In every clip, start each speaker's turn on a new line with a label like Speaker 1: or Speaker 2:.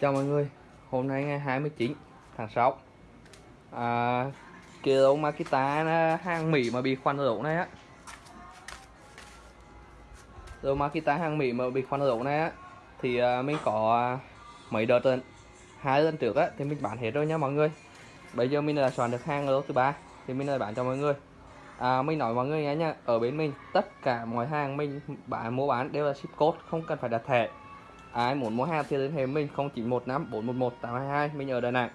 Speaker 1: Chào mọi người, hôm nay ngày 29 tháng 6 à, Kilo Makita hàng Mỹ mà bị khoan rổ này á. Rồi Makita hàng Mỹ mà bị khoan rổ này á Thì à, mình có à, mấy đợt lần hai lần trước á thì mình bán hết rồi nha mọi người. Bây giờ mình đã soạn được hàng lô thứ ba thì mình đã bán cho mọi người. À, Mình nói mọi người nghe nha, ở bên mình tất cả mọi hàng mình bán mua bán đều là ship code, không cần phải đặt thẻ ai muốn mua hàng thì liên hệ mình 0915 411 822 mình ở Đà Nẵng.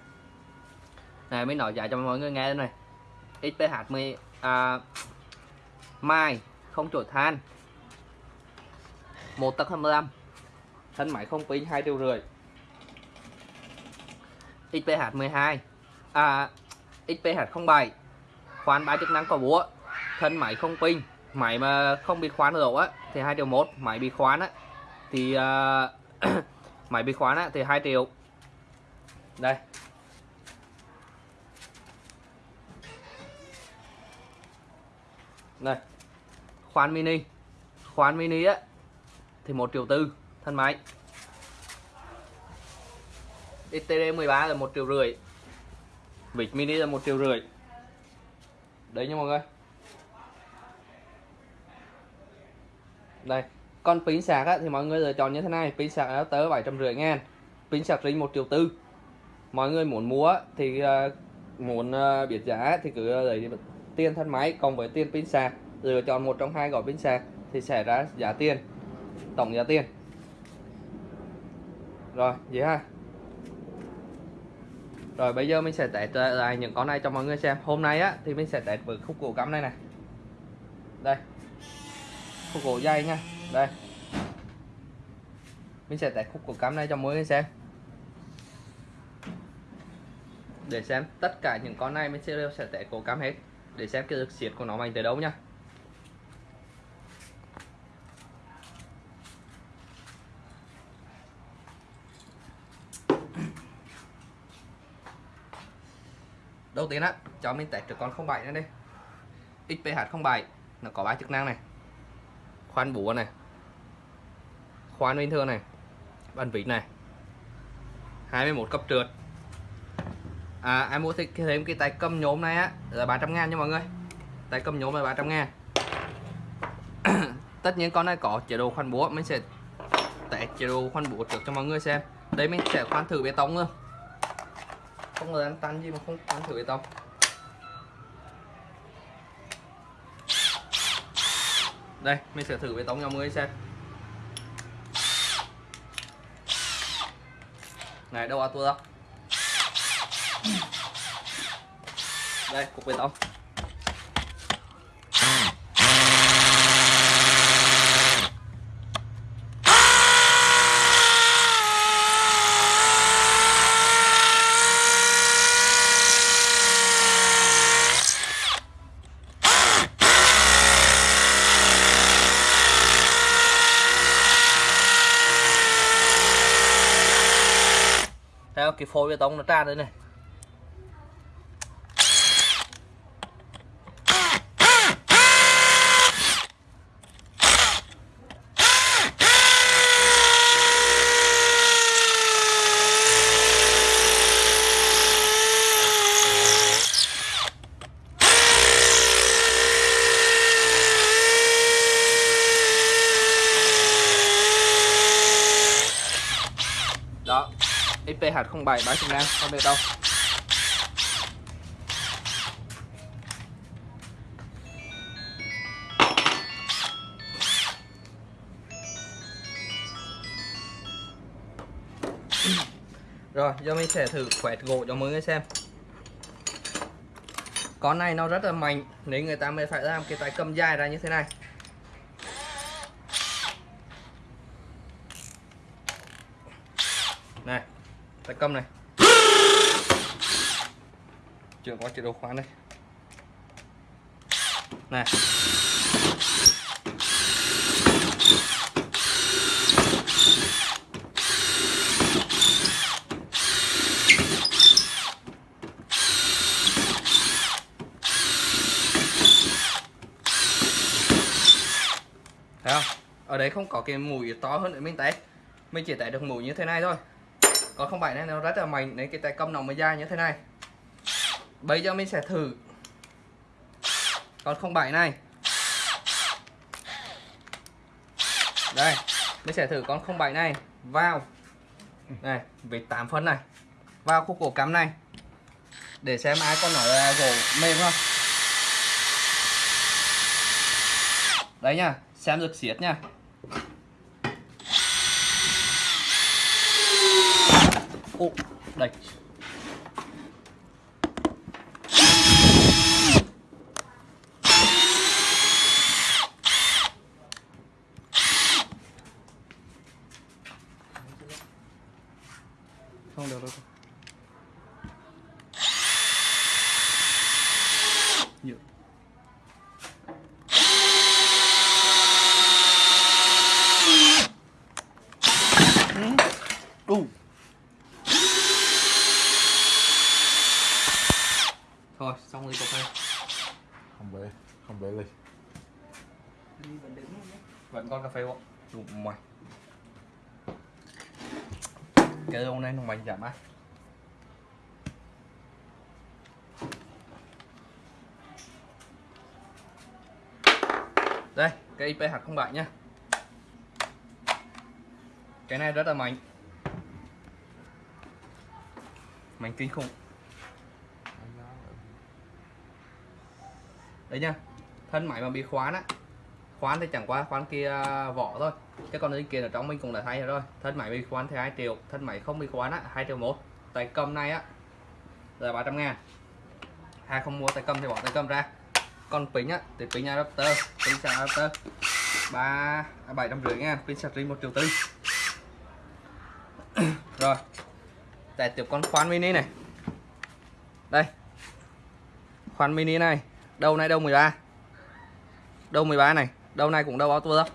Speaker 1: Này mình nói giá cho mọi người nghe đây này. XPH 10 à, mai không chuột than. Một tấc 25 thân máy không pin hai triệu rưỡi. XPH 12 à, XPH 07 khoan ba chức năng có búa. Thân máy không pin. Máy mà không bị khoán lỗ á thì hai triệu một. Máy bị khoán á thì uh, máy bị khóa á, thì 2 triệu. Đây. Này khoan mini. Khoan mini á thì 1 triệu tư thân máy. XTD 13 là 1 triệu rưỡi. Vịt mini là 1 triệu rưỡi. Đấy nha mọi người. Đây còn pin sạc á, thì mọi người lựa chọn như thế này. Pin sạc nó tới bảy trăm rưỡi ngàn. Pin sạc ring một triệu tư. Mọi người muốn mua thì uh, muốn uh, biết giá thì cứ ờ, lấy tiền thân máy cộng với tiền pin sạc. Lựa chọn một trong hai gói pin sạc thì sẽ ra giá tiền tổng giá tiền. Rồi vậy ha. Rồi bây giờ mình sẽ test lại những con này cho mọi người xem. Hôm nay á thì mình sẽ test với khúc gỗ cắm này này đây. Khúc gỗ dây nha đây. Mình sẽ test khúc của cắm này cho mọi người xem. Để xem tất cả những con này mình sẽ đều sẽ test cổ cắm hết. Để xem cái lực siết của nó mạnh tới đâu nhá, đầu tiên á cho mình test được con 07 này đi XPH 07 nó có ba chức năng này. Khoan búa này khoan bình thường này bàn vịt này. 21 cấp trượt. À, em mua thêm cái tay cầm nhôm này á là 300 ngàn nha mọi người. Tay cầm nhôm là 300 ngàn. Tất nhiên con này có chế độ khoan búa mình sẽ test chế độ khoan búa trước cho mọi người xem. Đây mình sẽ khoan thử bê tông luôn. Không là tan gì mà không khoan thử bê tông. Đây mình sẽ thử bê tông cho mọi người xem. Này đâu tua đâu? Đây cục bê tông. Cái phôi bê tông nó tràn đây này đó XPH07 bán Trung Nam không biết đâu. Rồi, giờ mình sẽ thử quẹt gỗ cho mọi người xem. Con này nó rất là mạnh, nếu người ta mới phải làm cái tay cầm dài ra như thế này. Này tay cầm này. Chưa có chế độ khoan đây. Này. Thấy không? Ở đấy không có cái mũi to hơn để bên tay mình chỉ tải được mũi như thế này thôi còn không bảy này nó rất là mạnh. Nên cái tay cầm nó mới dài như thế này. Bây giờ mình sẽ thử. Còn không bảy này. Đây, mình sẽ thử con 07 này. Vào. Này vịt 8 phân này. Vào khúc cổ cắm này. Để xem ai con nói là gỗ mềm không. Đấy nha xem được xiết nha Ồ, đây không được đâu Nhiều. Đủ. Thôi, xong ly cà phê.
Speaker 2: không bể không bể ly
Speaker 1: Vẫn còn cà phê không? Đủ mày. Cái ông này nó mạnh giảm á. Đây, cái IPH không bạn nhá. Cái này rất là mạnh. Mạnh kinh khủng. Đấy nha. Thân máy mà bị khoán á. Khoán thì chẳng qua khoán kia vỏ thôi. Cái con đấy kia ở trong mình cũng đã thay rồi. Thân máy bị khoán thì 2 triệu, thân máy không bị khoán á 2 triệu một. Tay cầm này á là 300 ngàn. Hai không mua tay cầm thì bỏ tay cầm ra con pin á thì pin adapter, pin sạc adapter. Ba à, bảy trăm rưỡi ngàn, pin sạc riêng một triệu tư. rồi tại tiếp con khoan mini này. Đây khoan mini này đầu này đầu 13 đầu 13 này đầu này cũng đầu auto đó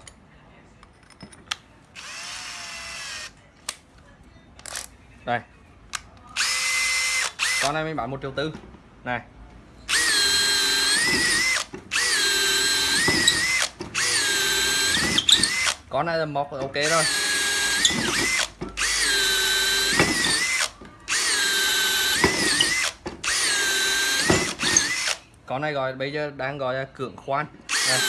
Speaker 1: đây. Con này mình bán một triệu tư. Này. Con này là móc là ok rồi con này gọi, bây giờ đang gọi là cưỡng khoan đây.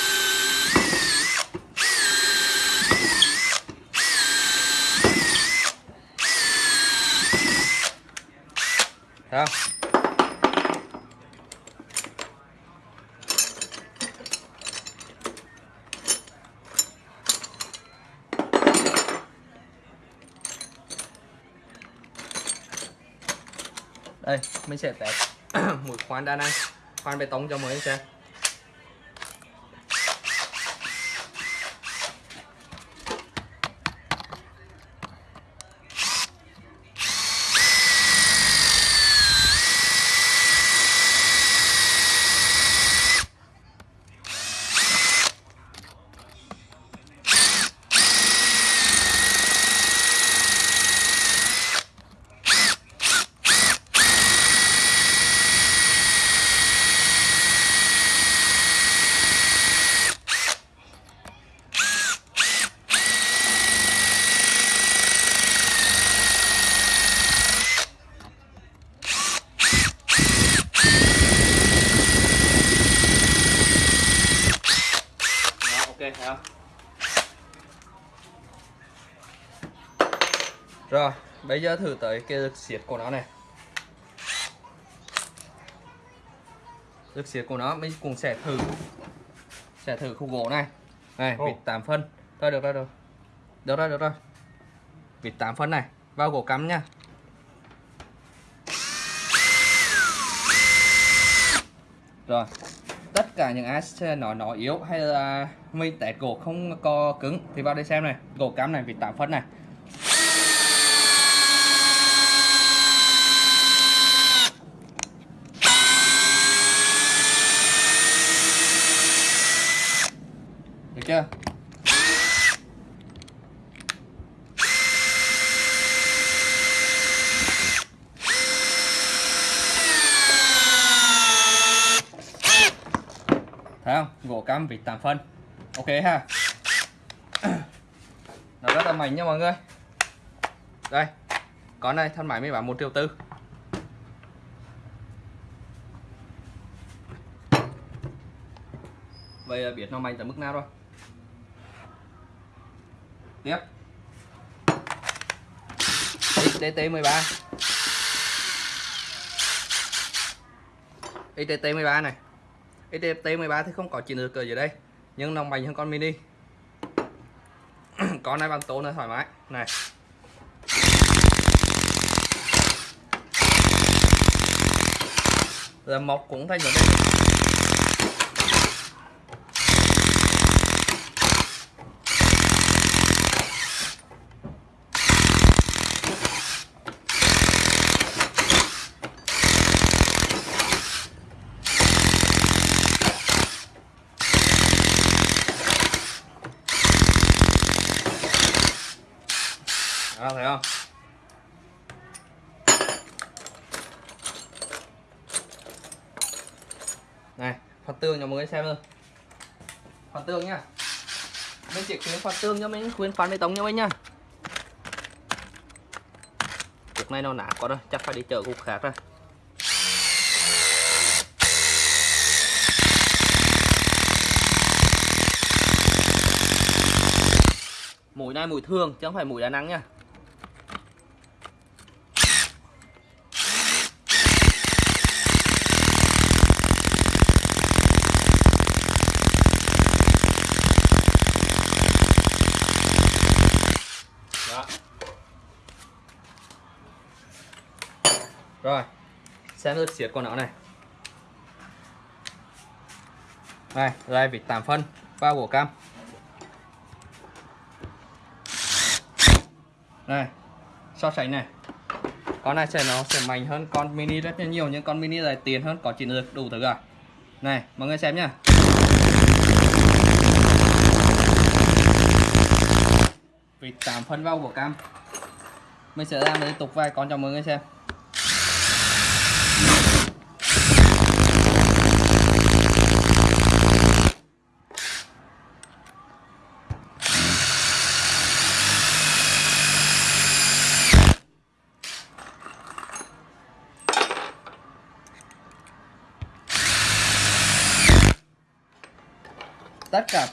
Speaker 1: Thấy không? đây mình sẽ test mũi khoan đa năng. Khoan bê tông cho mới xem Đó, ok thấy không rồi thử tới cái lực siết của nó này. Lực siết của nó mình cũng sẽ thử sẽ thử khúc gỗ này. Này vịt 8 phân. Thôi được rồi được. Được rồi được rồi. Vịt 8 phân này vào gỗ cắm nha. Rồi tất cả những ai nói nó yếu hay là mình test gỗ không có cứng thì vào đây xem này. Gỗ cắm này vịt 8 phân này kia thấy không? Gỗ cam vịt 8 phân. Ok ha. Nó rất là mảnh nha mọi người. Đây, con này thân máy mới bán một triệu tư. Vậy là biết nó mạnh tới mức nào rồi? Tiếp. XTT13 XTT13 này. XTT13 thì không có chịu được ở dưới đây, nhưng nó mạnh hơn con mini. Con này bằng tố là thoải mái. Này. Là mọc cũng thành vấn đề đó thấy không tương cho mọi người xem thôi khoan tương nhá. Mình chỉ khuyến khoan tương cho mình khuyến khoan bê tông cho mình nhá. Cục này nó nát quá rồi, chắc phải đi chợ cục khác rồi. Mũi này mũi thường, chứ không phải mũi đá nắng nha. Rồi, xem rất xiết con nó này. Đây đây vịt 8 phân, ba bộ cam. Này, so sánh này. Con này sẽ nó sẽ mạnh hơn con mini rất là nhiều, nhưng con mini này tiền hơn, có chỉ được đủ thứ cả. Này, mọi người xem nhá. Vịt 8 phân vào của cam. Mình sẽ làm liên tục vài con cho mọi người xem.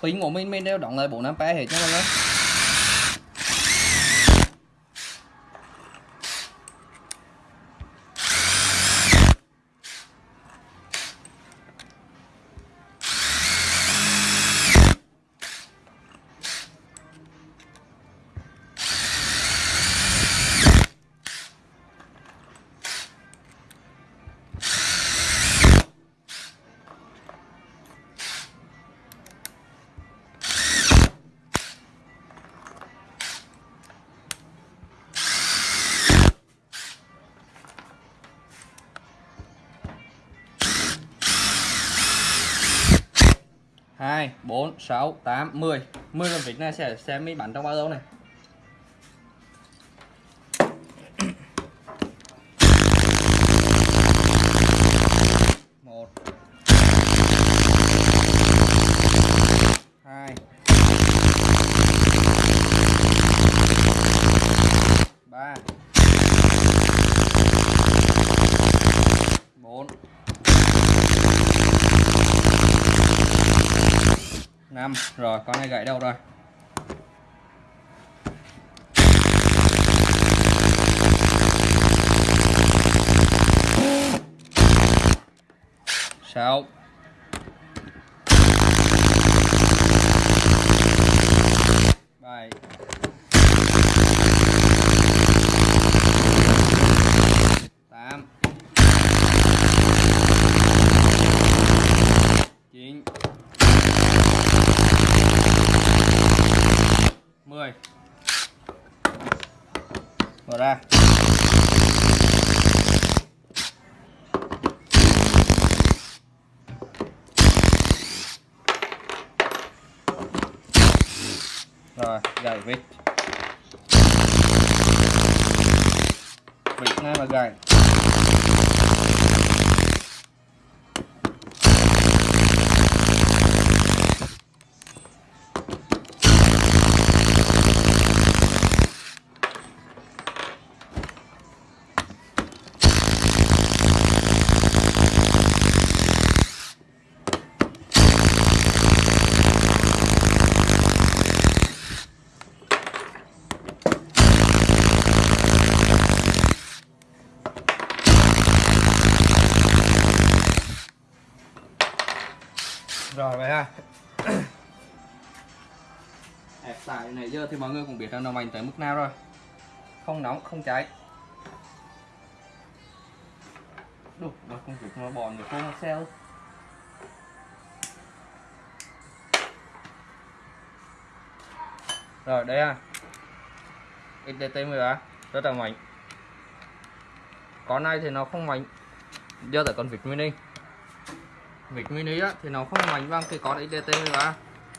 Speaker 1: Pin của mình mình đều đóng lại 4 ampere hết nha mọi người hai bốn sáu, tám, mười. Mười con vịt này sẽ xem mới bắn trong bao lâu này. Năm. Rồi con này gãy đâu rồi? Sáu bảy tám chín 10 mở ra. Rồi gãy vịt. Vịt này mà gãy hẹp tại này giờ thì mọi người cũng biết rằng nó mạnh tới mức nào rồi. Không nóng, không cháy. Đủ nó không kịp nó bòn người khô nó xeo. Rồi, đây à. XDT 13 rất là mạnh. Con này thì nó không mạnh. Do tại con vịt mini. Vịt mini á, thì nó không mạnh bằng cái con IDT 13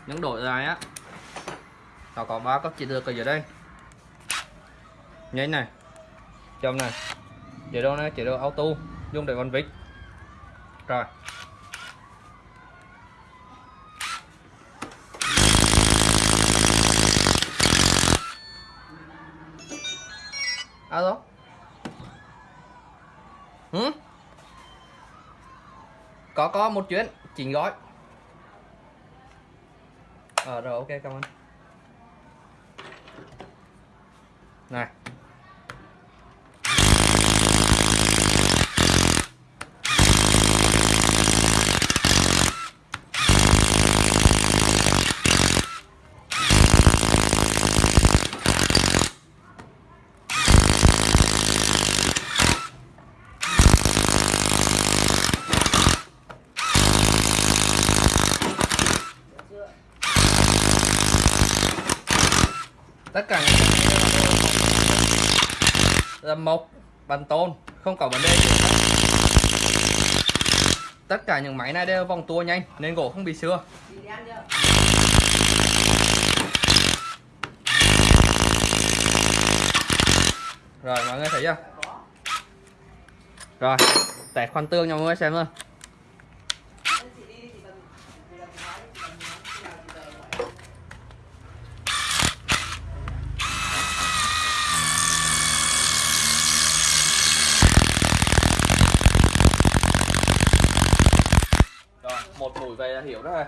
Speaker 1: Những đổi dài á. Nó có ba cấp chỉ được ở dưới đây. Nhanh này. Chậm này. Chế độ này, chế độ auto. Dùng để con vịt. Rồi. Alo? Hử? Có có một chuyến. Chín gói. Ờ rồi ok cảm ơn. Này tất cả những cái này là mộc bằng tôn, không có vấn đề gì. Tất cả những máy này đều vòng tua nhanh, nên gỗ không bị xưa. Rồi, mọi người thấy chưa? Rồi tẹt khoan tương cho mọi người xem luôn rồi một mũi về rồi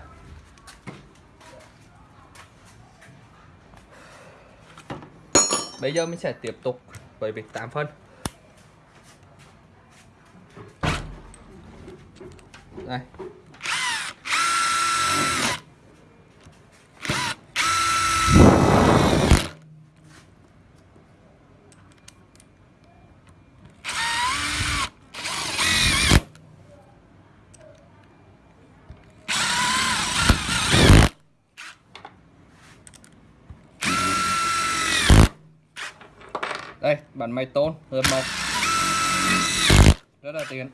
Speaker 1: bây giờ mình sẽ tiếp tục với việc tạm phân. Đây. Đây bản máy tôn hợp mộc rất là tiện.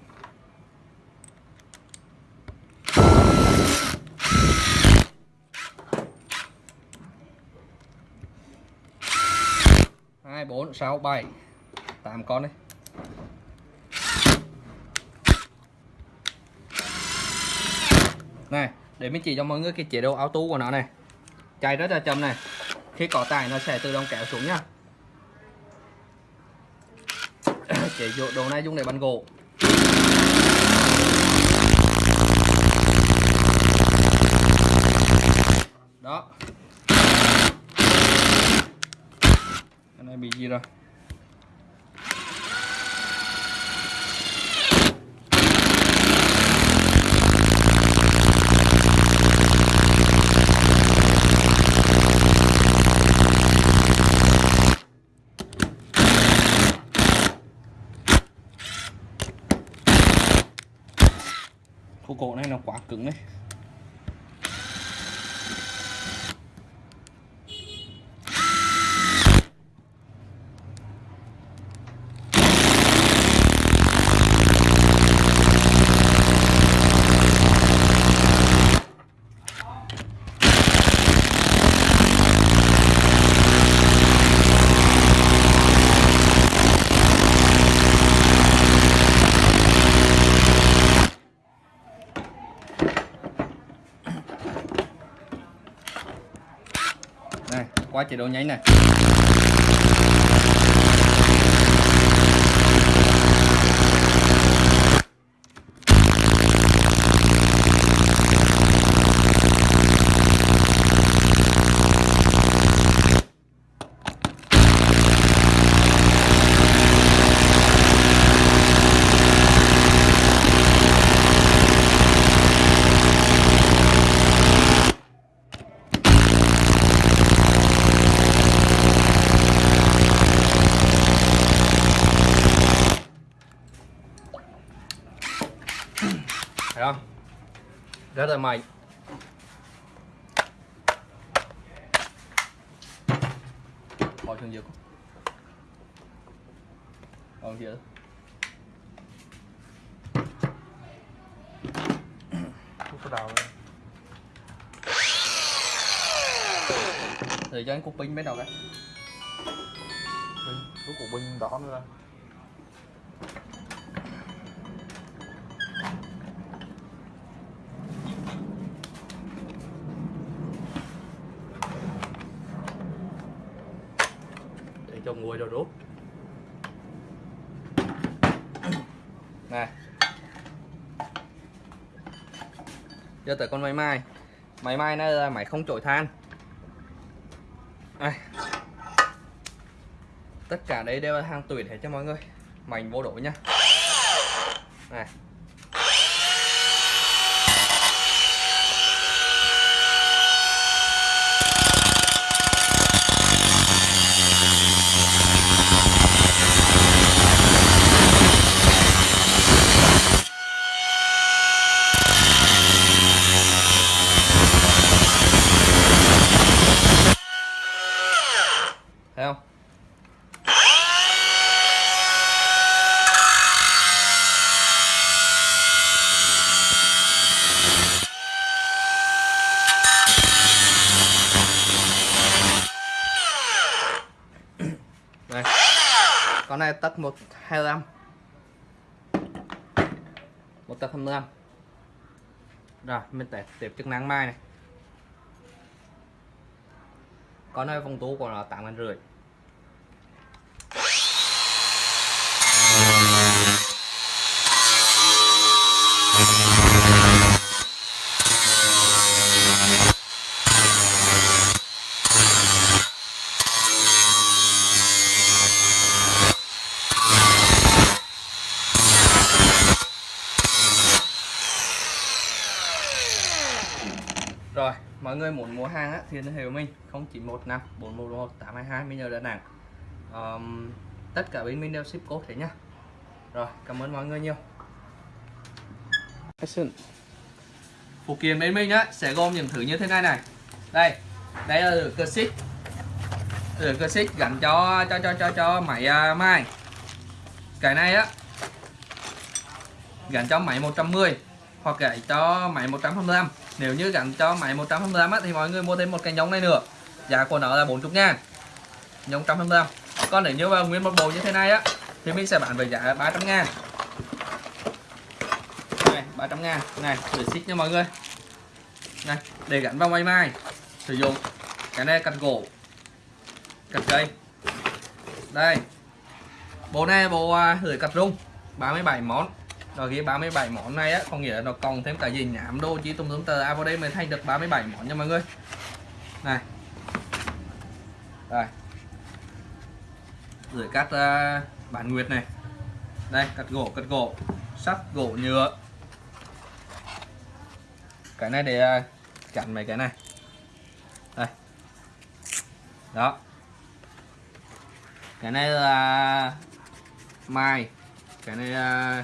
Speaker 1: Hai, bốn, sáu, bảy. Tám con đây này, để mình chỉ cho mọi người cái chế độ auto của nó này. Chạy rất là chậm này. Khi có tải, nó sẽ tự động kéo xuống nhá chế độ đồ này dùng để bắn gỗ. Đó. Cái này bị gì rồi Cô cổ này nó quá cứng đấy này qua chế độ nháy này. Rất là mạnh bỏ xuống dưới còn
Speaker 2: Không có đầu
Speaker 1: thì cho anh cục pin bên đầu cái.
Speaker 2: Binh, cục binh đỏ nữa
Speaker 1: nguội rồi rút này giờ tới con máy mai. Máy mai nó là máy không trội than. Đây. tất cả đây đều là hàng tuyển hết cho mọi người. Mảnh vô đổ nha. Này thấy không đây con này tấc một hai mươi một tấc hai mươi rồi mình sẽ tiếp chức năng mai này. Có nơi phong tú của nó 8 ngàn rưỡi. Rồi, mọi người muốn mua hàng á, thì liên hệ với mình 0915 411 822 mình ở Đà Nẵng. Um, tất cả bên mình đều ship code thế nhá. Rồi, cảm ơn mọi người nhiều. Phụ kiện bên mình á sẽ gồm những thứ như thế này này. Đây, đây là cơ xích. Ở cơ xích gắn cho cho cho cho cho máy uh, mai. Cái này á gắn cho máy 110 hoặc gắn cho máy 125 nếu như gắn cho máy 125 á, thì mọi người mua thêm một cái nhông này nữa. Giá của nó là 40 ngàn. Nhông 125 còn nếu như mà nguyên một bộ như thế này á thì mình sẽ bán với giá 300 ngàn. Này 300 ngàn. Này để xích nha mọi người. Này để gắn vào máy mai. Sử dụng cái này cắt gỗ cắt cây. Đây. Bộ này bộ à, uh, lưỡi cắt rung. 37 món rồi ghi 37 món này á có nghĩa là nó còn thêm cả gì nhảm đô chỉ tùm tùm tờ. À vào đây mới thành được 37 món nha mọi người. Này. Đây. Rồi cắt uh, à, bản nguyệt này. Đây cắt gỗ cắt gỗ. Sắt gỗ nhựa. Cái này để à, uh, chặn mấy cái này. Đây. Đó. Cái này là mai. Cái này là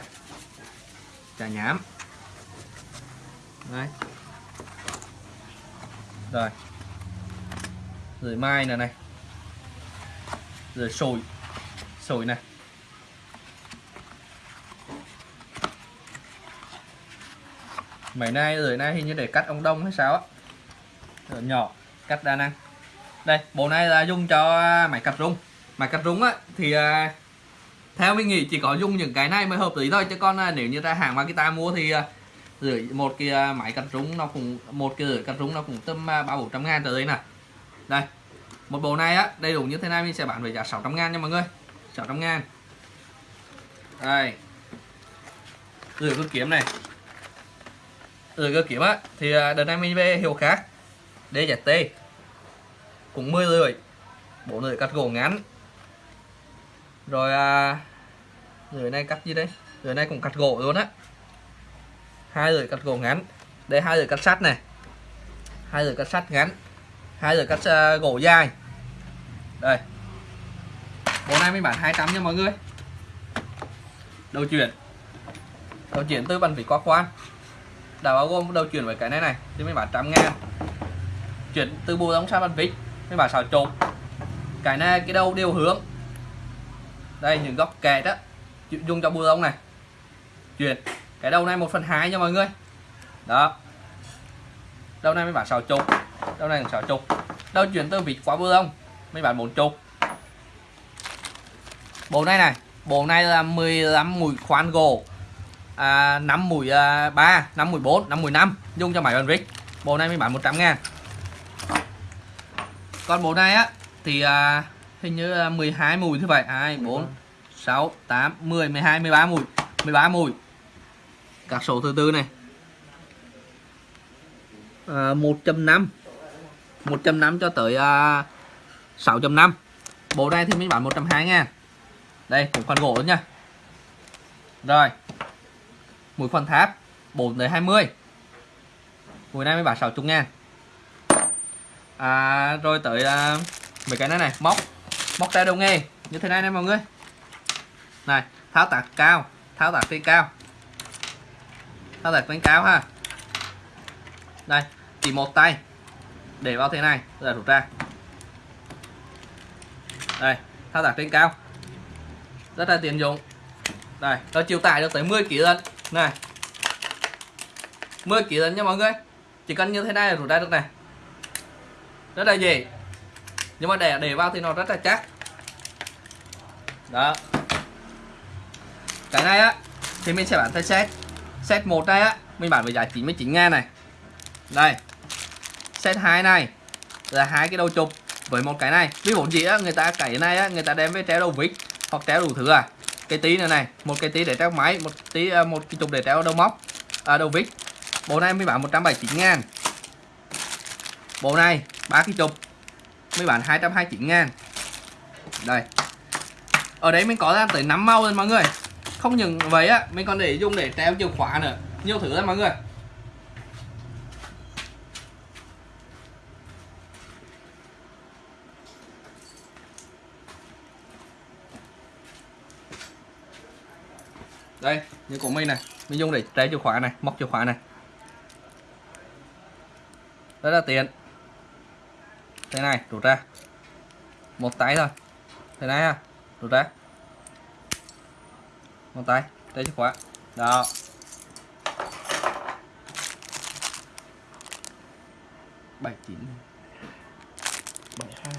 Speaker 1: trà nhám đấy. Rồi. Rồi mai này này. Rồi sồi. Sồi này. Mày nay, rồi nay hình như để cắt ông đông hay sao á. Rồi nhỏ, cắt đa năng. Đây, bộ này là dùng cho máy cắt rung. Máy cắt rung á, thì à, theo mình nghĩ chỉ có dùng những cái này mới hợp lý thôi chứ còn à, nếu như ra hàng Makita mua thì à, rưỡi một cái à, máy cắt rúng nó cũng một cái rưỡi cắt rúng nó cũng tầm à, ba bốn trăm ngàn tới đây nè đây một bộ này á đầy đủ như thế này mình sẽ bán với giá 600 ngàn nha mọi người. 600 ngàn. Đây. Rưỡi cơ kiếm này. Rưỡi cơ kiếm á thì đợt này mình về hiệu khác DZT cũng 10 rưỡi bộ rưỡi cắt gỗ ngắn rồi à, rưỡi này cắt gì đây rưỡi này cũng cắt gỗ luôn á. Hai lưỡi cắt gỗ ngắn. Đây hai lưỡi cắt sắt này. Hai lưỡi cắt sắt ngắn. Hai lưỡi cắt uh, gỗ dài. Đây. Bộ này mình bán 200 nha mọi người. Đầu chuyển. Đầu chuyển từ bàn vỉ qua khoan. Đã bao gồm đầu chuyển với cái này này thì mình bán trăm ngàn. Chuyển từ bù đóng sang bàn vít mình bán xào trộn cái này cái đầu đều hướng đây những góc kẹt đó. Dùng cho bùa lông này. Chuyển. Cái đầu này 1 phần 2 nha mọi người. Đó. Đầu này mới bán 6 chục. Đầu này 6 chục. Đầu chuyển từ vịt qua bùa lông mới bán 4 chục. Bộ này này bộ này là 15 mũi khoan gỗ. À, 5 mũi à, 3 5 mũi 4 5 mũi 5 dùng cho máy bàn vít bộ này mới bán 100 ngàn. Còn bộ này á thì à, hình như là 12 mũi thứ vậy 2 4 6 8 10 12 13 mũi 13 mũi các số thứ tư này. À, 1.5 1.5 cho tới à, 6.5 bộ này thì mình bán 120 ngàn. Đây cũng khoan gỗ nha. Rồi. Mũi khoan tháp. 4 tới 20 mũi này mới bán 60 ngàn. À, rồi tới à, mấy cái này này. Móc móc tay đầu nghề, như thế này nè mọi người. Này, tháo tạc cao, tháo tạc trên cao. Tháo tạc trên cao ha. Đây, chỉ một tay, để vào thế này rồi rút ra. Đây thao tác trên cao. Rất là tiện dụng. Đây, nó chịu tải được tới 10 kg lần này 10 kg lần nha mọi người. Chỉ cần như thế này là rút ra được này. Rất là dễ nhưng mà để để vào thì nó rất là chắc. Đó. Cái này á thì mình sẽ bán theo set. Set một này á mình bán với giá 99 ngàn này. Đây. Set 2 này là hai cái đầu chụp với một cái này. Ví dụ gì á người ta cái này á người ta đem với treo đầu vít hoặc treo đủ thứ à. Cái tí này này một cái tí để treo máy một tí à, một cái chụp để treo đầu móc à, đầu vít. Bộ này mới bán 179 ngàn. Bộ này ba cái chụp mới bán 229 ngàn. Đây. Ở đấy mình có ra tới 5 màu rồi mọi người. Không những vậy á, mình còn để dùng để treo chìa khóa nữa. Nhiều thứ lắm mọi người. Đây, như của mình này. Mình dùng để treo chìa khóa này, móc chìa khóa này. Rất là tiện thế này rút ra. Một tay thôi. Thế này ha rút ra. Một tay treo chìa khóa. Đó. Bảy chín.
Speaker 2: Bảy hai.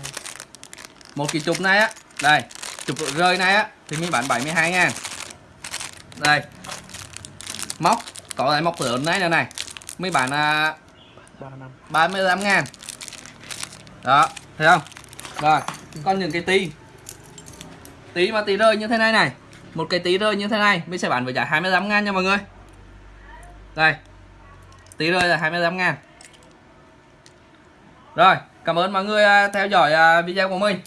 Speaker 1: Một cái chụp này á. Đây chụp rơi này á thì mình bán 72 ngàn. Đây. Móc có lại móc lớn này nữa này. Mấy bạn à,
Speaker 2: ba năm.
Speaker 1: 35 ngàn đó, thấy không? Rồi, con những cái tí. Tí mà tí rơi như thế này này. Một cái tí rơi như thế này, mình sẽ bán với giá 25 ngàn nha mọi người. Đây, tí rơi là 25 ngàn. Rồi, cảm ơn mọi người à, theo dõi à, video của mình.